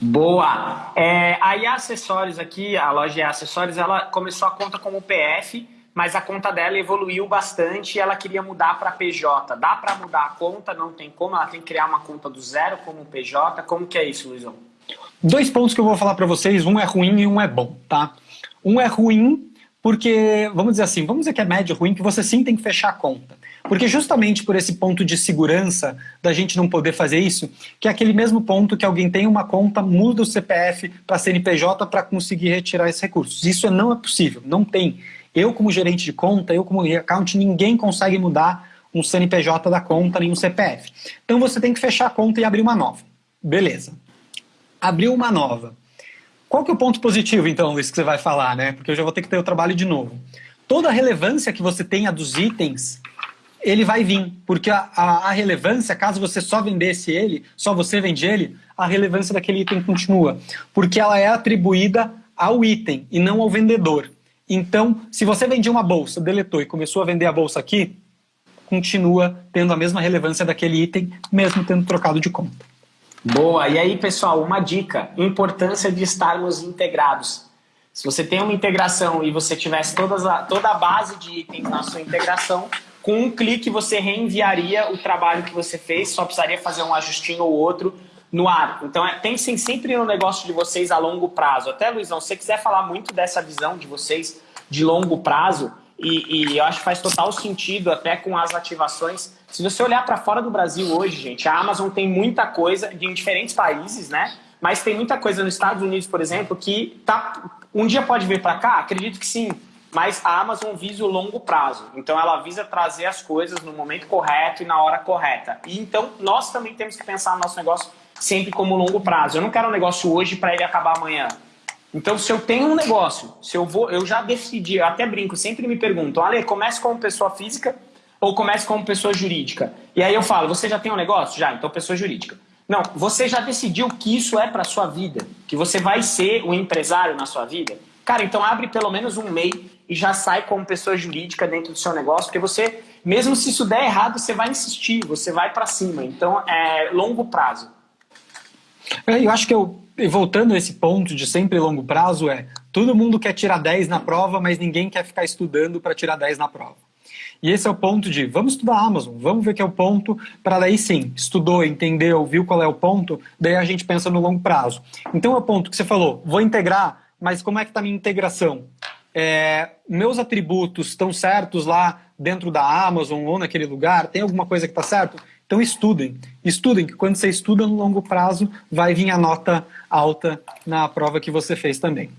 Boa! É, a IA Acessórios aqui, a loja IA Acessórios, ela começou a conta como PF, mas a conta dela evoluiu bastante e ela queria mudar para PJ. Dá para mudar a conta? Não tem como? Ela tem que criar uma conta do zero como PJ? Como que é isso, Luizão? Dois pontos que eu vou falar para vocês, um é ruim e um é bom, tá? Um é ruim porque, vamos dizer assim, vamos dizer que é médio ruim, que você sim tem que fechar a conta. Porque justamente por esse ponto de segurança da gente não poder fazer isso, que é aquele mesmo ponto que alguém tem uma conta, muda o CPF para CNPJ para conseguir retirar esses recursos. Isso não é possível, não tem. Eu como gerente de conta, eu como account, ninguém consegue mudar um CNPJ da conta nem um CPF. Então você tem que fechar a conta e abrir uma nova. Beleza. Abriu uma nova. Qual que é o ponto positivo, então, Luiz, que você vai falar, né? Porque eu já vou ter que ter o trabalho de novo. Toda a relevância que você tenha dos itens ele vai vir, porque a, a, a, relevância, caso você só vendesse ele, só você vende ele, a relevância daquele item continua, porque ela é atribuída ao item e não ao vendedor. Então, se você vendia uma bolsa, deletou e começou a vender a bolsa aqui, continua tendo a mesma relevância daquele item, mesmo tendo trocado de conta. Boa, e aí pessoal, uma dica, importância de estarmos integrados. Se você tem uma integração e você tivesse todas a, toda a base de itens na sua integração, com um clique você reenviaria o trabalho que você fez, só precisaria fazer um ajustinho ou outro no ar. Então é, pensem sempre no negócio de vocês a longo prazo. Até, Luizão, se você quiser falar muito dessa visão de vocês de longo prazo, e, e eu acho que faz total sentido até com as ativações. Se você olhar para fora do Brasil hoje, gente, a Amazon tem muita coisa em diferentes países, né? Mas tem muita coisa nos Estados Unidos, por exemplo, que tá, um dia pode vir para cá? Acredito que sim mas a Amazon visa o longo prazo. Então ela visa trazer as coisas no momento correto e na hora correta. E então nós também temos que pensar no nosso negócio sempre como longo prazo. Eu não quero um negócio hoje para ele acabar amanhã. Então se eu tenho um negócio, se eu vou, eu já decidi, eu até brinco, sempre me perguntam, Ale, comece como pessoa física ou comece como pessoa jurídica? E aí eu falo, você já tem um negócio? Já, então pessoa jurídica. Não, você já decidiu que isso é para sua vida, que você vai ser o um empresário na sua vida? Cara, então abre pelo menos um MEI e já sai como pessoa jurídica dentro do seu negócio, porque você, mesmo se isso der errado, você vai insistir, você vai para cima. Então, é longo prazo. É, eu acho que eu, voltando a esse ponto de sempre longo prazo, é todo mundo quer tirar 10 na prova, mas ninguém quer ficar estudando para tirar 10 na prova. E esse é o ponto de, vamos estudar Amazon, vamos ver que é o ponto, para daí sim, estudou, entendeu, viu qual é o ponto, daí a gente pensa no longo prazo. Então é o ponto que você falou, vou integrar, mas como é que está a minha integração? é, meus atributos estão certos lá dentro da Amazon ou naquele lugar? Tem alguma coisa que está certo? Então estudem. Estudem, que quando você estuda no longo prazo, vai vir a nota alta na prova que você fez também.